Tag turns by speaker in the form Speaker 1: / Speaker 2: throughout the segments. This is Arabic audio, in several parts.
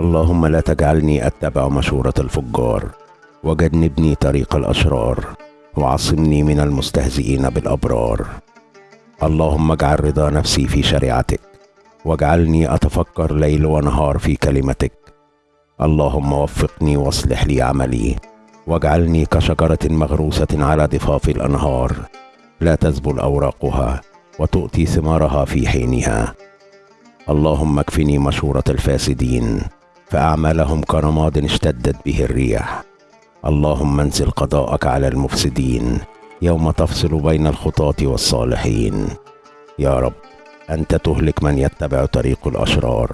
Speaker 1: اللهم لا تجعلني أتبع مشورة الفجار وجنبني طريق الأشرار وعصمني من المستهزئين بالأبرار. اللهم اجعل رضا نفسي في شريعتك واجعلني أتفكر ليل ونهار في كلمتك. اللهم وفقني واصلح لي عملي واجعلني كشجرة مغروسة على ضفاف الأنهار. لا تذبل أوراقها وتؤتي ثمارها في حينها. اللهم اكفني مشورة الفاسدين فأعمالهم كرماد اشتدت به الريح اللهم انزل قضاءك على المفسدين يوم تفصل بين الخطاة والصالحين. يا رب أنت تهلك من يتبع طريق الأشرار.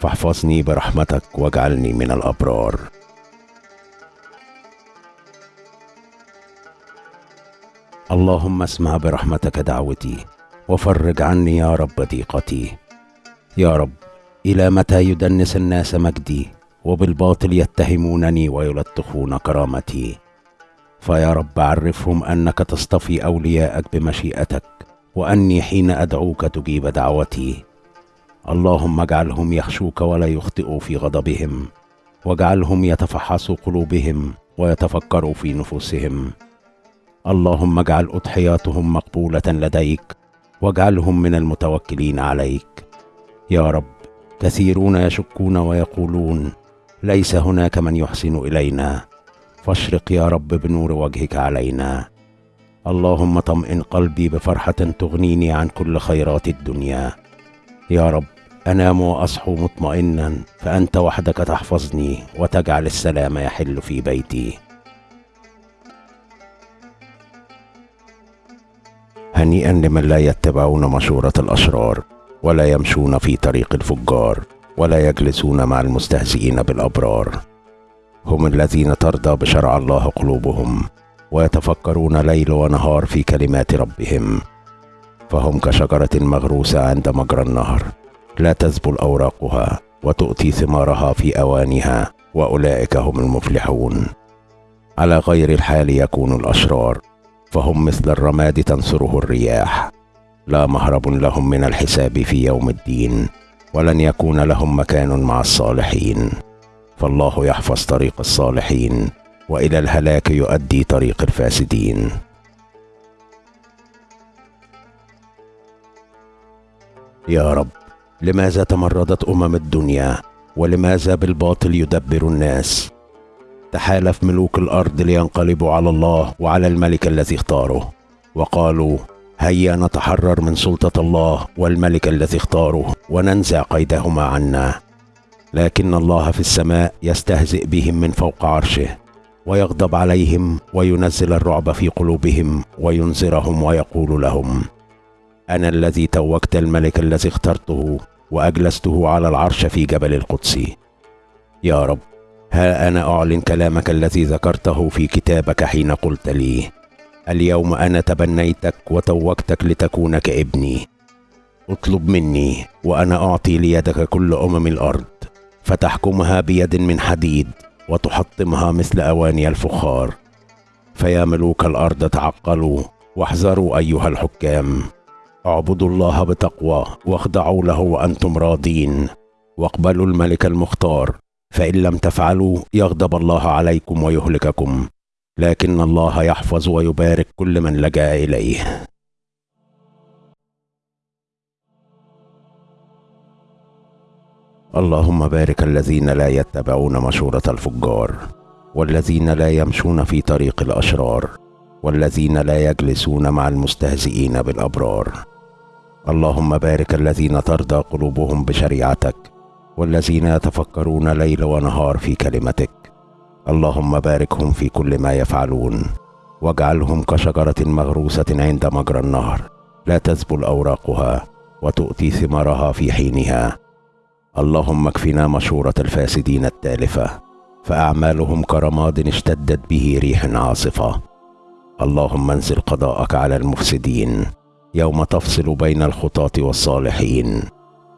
Speaker 1: فاحفظني برحمتك واجعلني من الأبرار. اللهم اسمع برحمتك دعوتي وفرج عني يا رب ضيقتي. يا رب إلى متى يدنس الناس مجدي؟ وبالباطل يتهمونني ويلطخون كرامتي. فيا رب عرفهم أنك تصطفي أولياءك بمشيئتك وأني حين أدعوك تجيب دعوتي. اللهم اجعلهم يخشوك ولا يخطئوا في غضبهم واجعلهم يتفحصوا قلوبهم ويتفكروا في نفوسهم. اللهم اجعل أضحياتهم مقبولة لديك واجعلهم من المتوكلين عليك. يا رب كثيرون يشكون ويقولون ليس هناك من يحسن إلينا. فاشرق يا رب بنور وجهك علينا. اللهم طمئن قلبي بفرحة تغنيني عن كل خيرات الدنيا. يا رب أنام وأصحو مطمئنا فأنت وحدك تحفظني وتجعل السلام يحل في بيتي. هنيئا لمن لا يتبعون مشورة الأشرار. ولا يمشون في طريق الفجار ولا يجلسون مع المستهزئين بالأبرار. هم الذين ترضى بشرع الله قلوبهم ويتفكرون ليل ونهار في كلمات ربهم. فهم كشجرة مغروسة عند مجرى النهر لا تذبل أوراقها وتؤتي ثمارها في أوانها وأولئك هم المفلحون. على غير الحال يكون الأشرار فهم مثل الرماد تنصره الرياح. لا مهرب لهم من الحساب في يوم الدين ولن يكون لهم مكان مع الصالحين. فالله يحفظ طريق الصالحين وإلى الهلاك يؤدي طريق الفاسدين. يا رب لماذا تمردت أمم الدنيا؟ ولماذا بالباطل يدبر الناس؟ تحالف ملوك الأرض لينقلبوا على الله وعلى الملك الذي اختاره. وقالوا هيا نتحرر من سلطة الله والملك الذي اختاره وننزع قيدهما عنا. لكن الله في السماء يستهزئ بهم من فوق عرشه ويغضب عليهم وينزل الرعب في قلوبهم وينذرهم ويقول لهم أنا الذي توجت الملك الذي اخترته وأجلسته على العرش في جبل القدس. يا رب ها أنا أعلن كلامك الذي ذكرته في كتابك حين قلت لي. اليوم أنا تبنيتك وتوجتك لتكون كابني اطلب مني وأنا أعطي ليدك كل أمم الأرض فتحكمها بيد من حديد وتحطمها مثل أواني الفخار. فيا ملوك الأرض تعقلوا واحذروا أيها الحكام. اعبدوا الله بتقوى واخضعوا له وأنتم راضين. واقبلوا الملك المختار فإن لم تفعلوا يغضب الله عليكم ويهلككم. لكن الله يحفظ ويبارك كل من لجأ إليه. اللهم بارك الذين لا يتبعون مشورة الفجار والذين لا يمشون في طريق الأشرار والذين لا يجلسون مع المستهزئين بالأبرار. اللهم بارك الذين ترضى قلوبهم بشريعتك والذين يتفكرون ليل ونهار في كلمتك. اللهم باركهم في كل ما يفعلون. واجعلهم كشجرة مغروسة عند مجرى النهر. لا تذبل أوراقها وتؤتي ثمارها في حينها. اللهم اكفنا مشورة الفاسدين التالفة فأعمالهم كرماد اشتدت به ريح عاصفة. اللهم انزل قضاءك على المفسدين. يوم تفصل بين الخطاة والصالحين.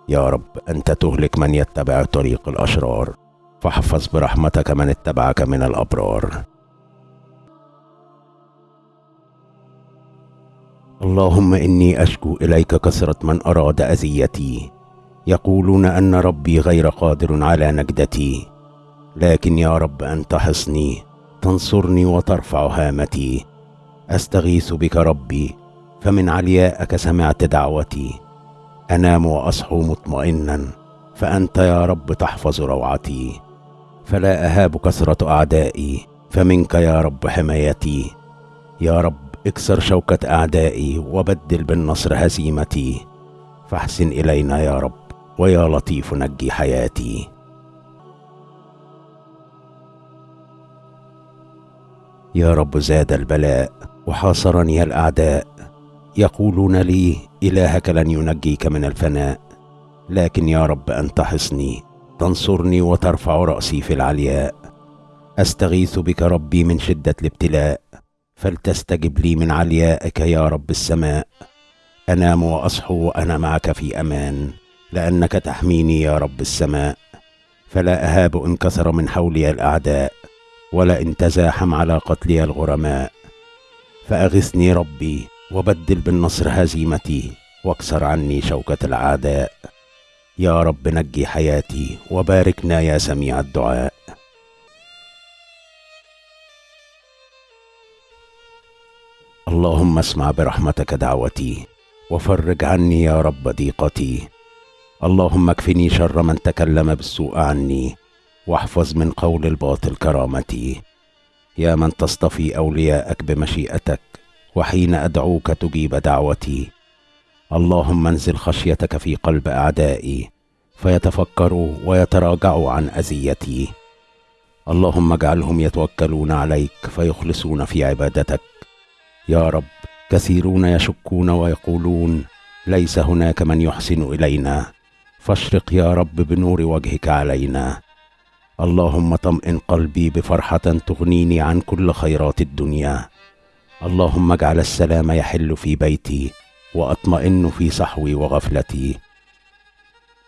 Speaker 1: يا رب أنت تهلك من يتبع طريق الأشرار. فاحفظ برحمتك من اتبعك من الأبرار. اللهم إني أشكو إليك كثرة من أراد أذيتي. يقولون أن ربي غير قادر على نجدتي. لكن يا رب انت حصني تنصرني وترفع هامتي. أستغيث بك ربي فمن عليائك سمعت دعوتي. أنام وأصحو مطمئنا فأنت يا رب تحفظ روعتي. فلا أهاب كثرة أعدائي فمنك يا رب حمايتي. يا رب اكسر شوكة أعدائي وبدل بالنصر هزيمتي. فاحسن إلينا يا رب ويا لطيف نجي حياتي. يا رب زاد البلاء وحاصرني الأعداء. يقولون لي إلهك لن ينجيك من الفناء لكن يا رب أنت حصني. تنصرني وترفع رأسي في العلياء. أستغيث بك ربي من شدة الابتلاء فلتستجب لي من عليائك يا رب السماء. أنام وأصحو وأنا معك في أمان لأنك تحميني يا رب السماء. فلا أهاب إن كثر من حولي الأعداء ولا إن تزاحم على قتلي الغرماء. فأغثني ربي وبدل بالنصر هزيمتي واكسر عني شوكة الأعداء. يا رب نجي حياتي وباركنا يا سميع الدعاء. اللهم اسمع برحمتك دعوتي وفرج عني يا رب ضيقتي. اللهم اكفني شر من تكلم بالسوء عني واحفظ من قول الباطل كرامتي. يا من تصطفي أولياءك بمشيئتك وحين أدعوك تجيب دعوتي. اللهم انزل خشيتك في قلب أعدائي فيتفكروا ويتراجعوا عن أذيتي. اللهم اجعلهم يتوكلون عليك فيخلصون في عبادتك. يا رب كثيرون يشكون ويقولون ليس هناك من يحسن إلينا. فاشرق يا رب بنور وجهك علينا. اللهم طمئن قلبي بفرحة تغنيني عن كل خيرات الدنيا. اللهم اجعل السلام يحل في بيتي. وأطمئن في صحوي وغفلتي.